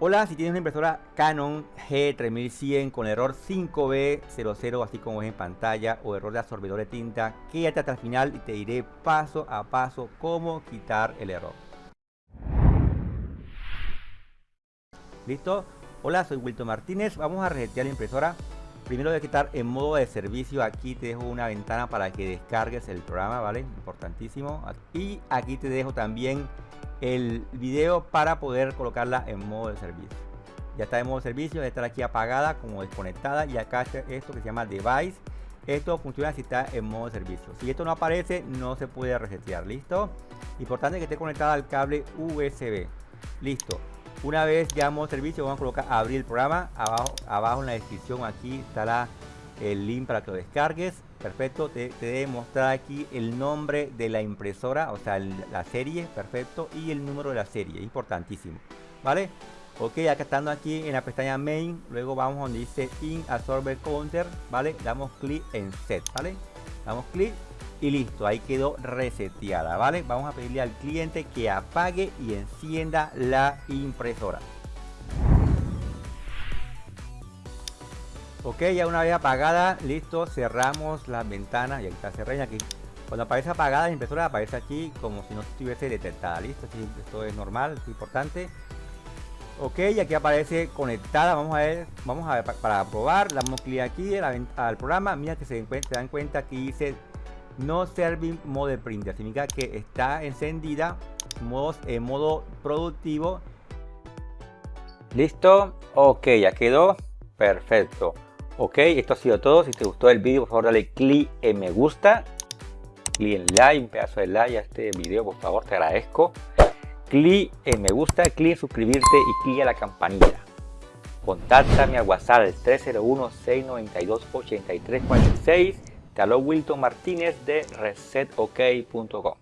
Hola, si tienes una impresora Canon G3100 con error 5B00, así como es en pantalla, o error de absorbedor de tinta, quédate hasta el final y te diré paso a paso cómo quitar el error. ¿Listo? Hola, soy Wilton Martínez. Vamos a resetear la impresora. Primero de quitar en modo de servicio. Aquí te dejo una ventana para que descargues el programa, ¿vale? Importantísimo. Y aquí te dejo también el video para poder colocarla en modo de servicio. Ya está en modo de servicio, debe estar aquí apagada como desconectada y acá está esto que se llama device. Esto funciona si está en modo de servicio. Si esto no aparece, no se puede resetear. ¿Listo? Importante que esté conectada al cable USB. Listo. Una vez ya en modo de servicio, vamos a colocar abrir el programa. Abajo, abajo en la descripción aquí estará el link para que lo descargues. Perfecto te, debe mostrar aquí el nombre de la impresora o sea la serie perfecto y el número de la serie importantísimo vale ok acá estando aquí en la pestaña main luego vamos donde dice in absorber counter vale damos clic en set vale damos clic y listo ahí quedó reseteada vale vamos a pedirle al cliente que apague y encienda la impresora Ok, ya una vez apagada, listo, cerramos las ventanas y aquí está cerrada aquí. Cuando aparece apagada la impresora aparece aquí como si no estuviese detectada, listo, esto es normal, es importante. Ok, y aquí aparece conectada, vamos a ver, vamos a ver para, probar, damos clic aquí al programa, mira que se, dan cuenta que dice no serving mode printer, significa que está encendida en modo productivo. Listo, ok, ya quedó, perfecto. Ok, esto ha sido todo. Si te gustó el vídeo, por favor dale clic en me gusta. Clic en like, un pedazo de like a este video, por favor, te agradezco. Clic en me gusta, clic en suscribirte y clic a la campanilla. Contáctame al WhatsApp al 301-692-8346. Te habló Wilton Martínez de resetok.com.